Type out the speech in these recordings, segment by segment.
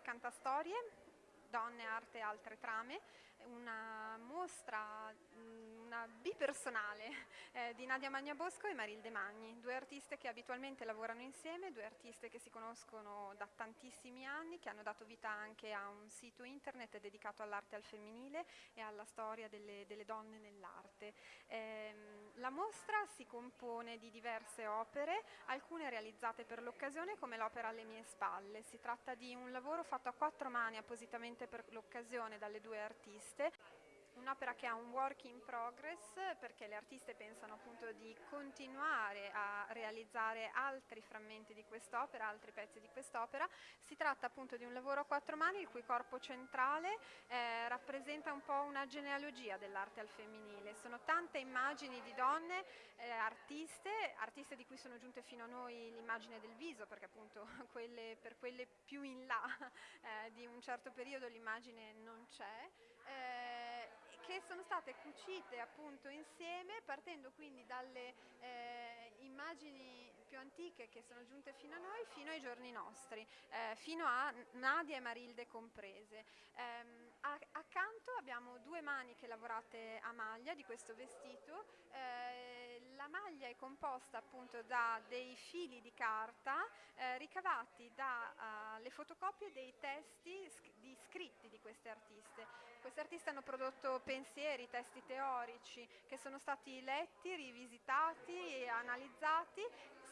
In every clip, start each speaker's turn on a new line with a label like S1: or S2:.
S1: Cantastorie, Donne, Arte e altre trame, una mostra, una bipersonale eh, di Nadia Magnabosco e Marilde Magni, due artiste che abitualmente lavorano insieme, due artiste che si conoscono da tantissimi anni, che hanno dato vita anche a un sito internet dedicato all'arte al femminile e alla storia delle, delle donne nell'arte. Eh, la mostra si compone di diverse opere, alcune realizzate per l'occasione come l'opera Alle mie spalle. Si tratta di un lavoro fatto a quattro mani appositamente per l'occasione dalle due artiste üniversite. Un'opera che ha un work in progress perché le artiste pensano appunto di continuare a realizzare altri frammenti di quest'opera, altri pezzi di quest'opera. Si tratta appunto di un lavoro a quattro mani il cui corpo centrale eh, rappresenta un po' una genealogia dell'arte al femminile. Sono tante immagini di donne eh, artiste, artiste di cui sono giunte fino a noi l'immagine del viso perché appunto quelle, per quelle più in là eh, di un certo periodo l'immagine non c'è. Eh, che sono state cucite appunto insieme partendo quindi dalle eh, immagini più antiche che sono giunte fino a noi fino ai giorni nostri, eh, fino a Nadia e Marilde comprese. Eh, accanto abbiamo due maniche lavorate a maglia di questo vestito, eh, la maglia è composta appunto da dei fili di carta eh, ricavati uh, fotocopie dei testi di scritti di queste artiste. Queste artiste hanno prodotto pensieri, testi teorici che sono stati letti, rivisitati analizzati,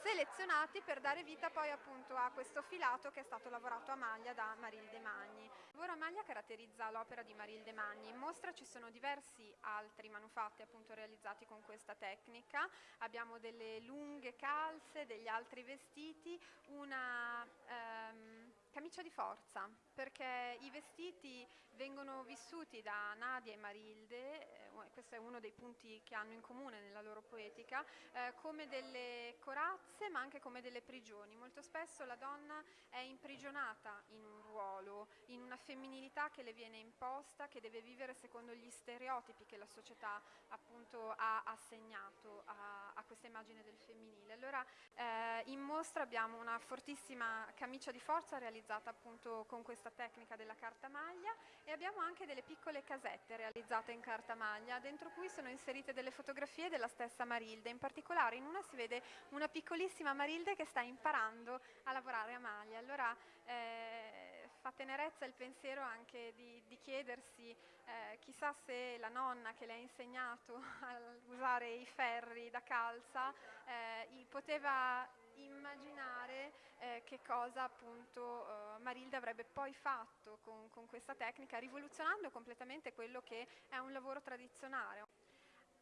S1: selezionati per dare vita poi appunto a questo filato che è stato lavorato a maglia da Marilde Magni. Il lavoro a maglia caratterizza l'opera di Marilde Magni. In mostra ci sono diversi altri manufatti appunto realizzati con questa tecnica. Abbiamo delle lunghe calze, degli altri vestiti, una ehm, camicia di forza perché i vestiti vengono vissuti da Nadia e Marilde, eh, questo è uno dei punti che hanno in comune nella loro poetica, eh, come delle corazze ma anche come delle prigioni. Molto spesso la donna è imprigionata in un ruolo, in una femminilità che le viene imposta, che deve vivere secondo gli stereotipi che la società appunto ha assegnato a, a questa immagine del femminile. Allora eh, in mostra abbiamo una fortissima camicia di forza realizzata appunto con questa tecnica della carta maglia e abbiamo anche delle piccole casette realizzate in carta maglia. Dentro cui sono inserite delle fotografie della stessa Marilde, in particolare in una si vede una piccolissima Marilde che sta imparando a lavorare a maglia, allora eh, fa tenerezza il pensiero anche di, di chiedersi eh, chissà se la nonna che le ha insegnato a usare i ferri da calza eh, poteva immaginare eh, che cosa appunto eh, Marilde avrebbe poi fatto con, con questa tecnica, rivoluzionando completamente quello che è un lavoro tradizionale.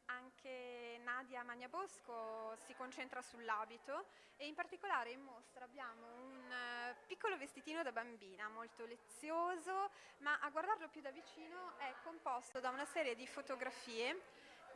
S1: Anche Nadia Magnabosco si concentra sull'abito e in particolare in mostra abbiamo un uh, piccolo vestitino da bambina, molto lezioso, ma a guardarlo più da vicino è composto da una serie di fotografie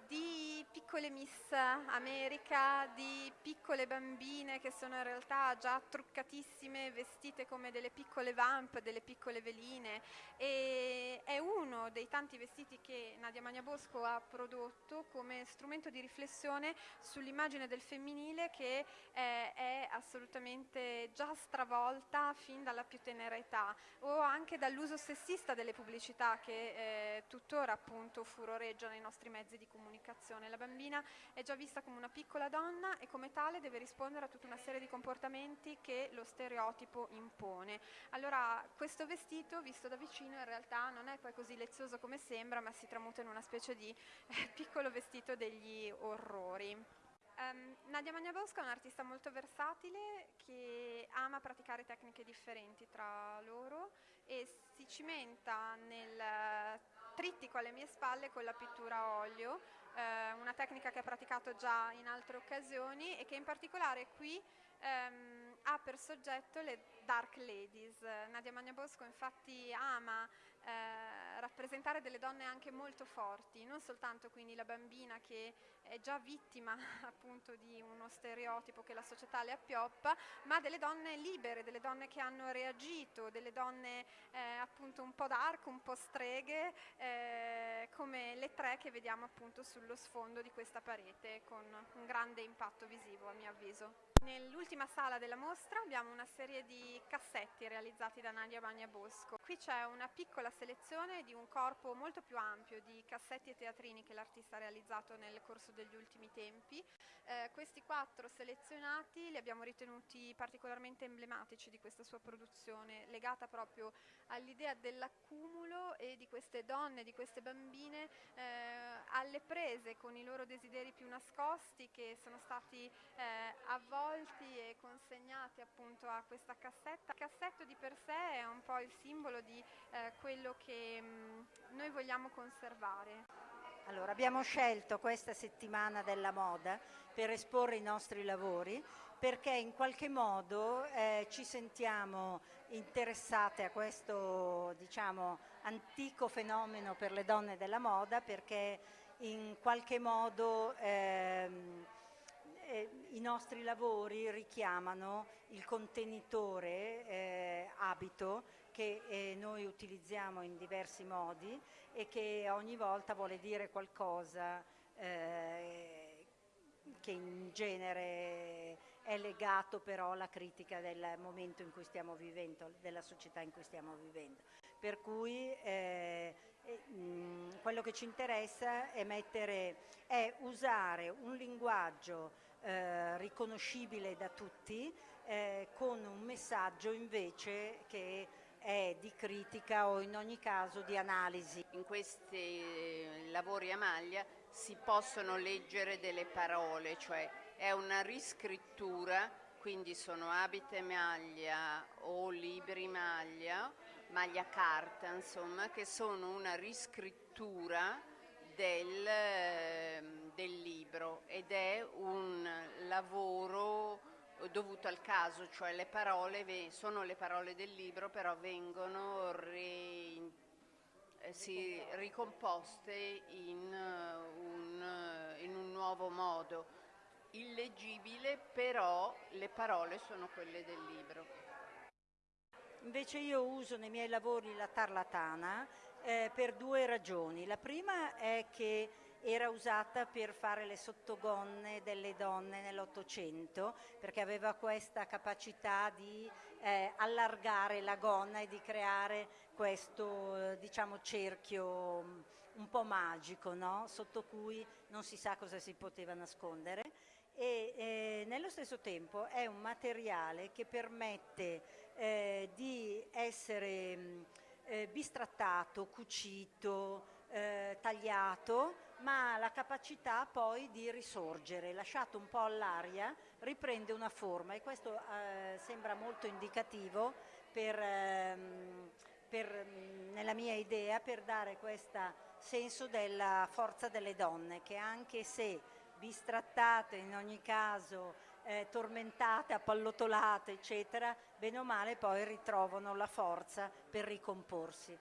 S1: di piccole Miss America, di piccole bambine che sono in realtà già truccatissime, vestite come delle piccole vamp, delle piccole veline. E è uno dei tanti vestiti che Nadia Magnabosco ha prodotto come strumento di riflessione sull'immagine del femminile che è, è assolutamente già stravolta fin dalla più tenera età o anche dall'uso sessista delle pubblicità che eh, tuttora appunto furoreggiano nei nostri mezzi di comunicazione comunicazione. La bambina è già vista come una piccola donna e come tale deve rispondere a tutta una serie di comportamenti che lo stereotipo impone. Allora questo vestito visto da vicino in realtà non è poi così lezioso come sembra ma si tramuta in una specie di eh, piccolo vestito degli orrori. Um, Nadia Magnabosca è un'artista molto versatile che ama praticare tecniche differenti tra loro e si cimenta nel trittico alle mie spalle con la pittura a olio, eh, una tecnica che ha praticato già in altre occasioni e che in particolare qui ehm, ha per soggetto le Dark Ladies. Nadia Magnabosco infatti ama eh, rappresentare delle donne anche molto forti, non soltanto quindi la bambina che è già vittima appunto di uno stereotipo che la società le appioppa, ma delle donne libere, delle donne che hanno reagito, delle donne eh, appunto un po' dark, un po' streghe, eh, come le tre che vediamo appunto sullo sfondo di questa parete con un grande impatto visivo a mio avviso. Nell'ultima sala della mostra abbiamo una serie di cassetti realizzati da Nadia Bagna Bosco. Qui c'è una piccola selezione di un corpo molto più ampio di cassetti e teatrini che l'artista ha realizzato nel corso degli ultimi tempi. Eh, questi quattro selezionati li abbiamo ritenuti particolarmente emblematici di questa sua produzione, legata proprio all'idea dell'accumulo e di queste donne, di queste bambine eh, alle prese con i loro desideri più nascosti che sono stati eh, avvolti e consegnati appunto a questa cassetta. Il cassetto di per sé è un po' il simbolo di eh, quello che mh, mm, noi vogliamo conservare.
S2: Allora, abbiamo scelto questa settimana della moda per esporre i nostri lavori perché in qualche modo eh, ci sentiamo interessate a questo diciamo, antico fenomeno per le donne della moda perché in qualche modo ehm, eh, i nostri lavori richiamano il contenitore eh, abito che eh, noi utilizziamo in diversi modi e che ogni volta vuole dire qualcosa eh, che in genere è legato però alla critica del momento in cui stiamo vivendo, della società in cui stiamo vivendo. Per cui eh, mh, quello che ci interessa è, mettere, è usare un linguaggio eh, riconoscibile da tutti eh, con un messaggio invece che è di critica o in ogni caso di analisi.
S3: In questi lavori a maglia si possono leggere delle parole, cioè è una riscrittura, quindi sono abite maglia o libri maglia, maglia carta, insomma, che sono una riscrittura del, ehm, del libro ed è un lavoro dovuto al caso, cioè le parole sono le parole del libro, però vengono re, eh, si, ricomposte in un, in un nuovo modo illeggibile, però le parole sono quelle del libro.
S2: Invece io uso nei miei lavori la tarlatana eh, per due ragioni. La prima è che era usata per fare le sottogonne delle donne nell'Ottocento perché aveva questa capacità di eh, allargare la gonna e di creare questo eh, diciamo, cerchio mm, un po' magico no? sotto cui non si sa cosa si poteva nascondere e eh, nello stesso tempo è un materiale che permette eh, di essere mh, eh, bistrattato, cucito, eh, tagliato, ma la capacità poi di risorgere, lasciato un po' all'aria, riprende una forma e questo eh, sembra molto indicativo per, ehm, per, nella mia idea per dare questo senso della forza delle donne che anche se bistrattate in ogni caso, eh, tormentate, appallotolate, eccetera, bene o male poi ritrovano la forza per ricomporsi.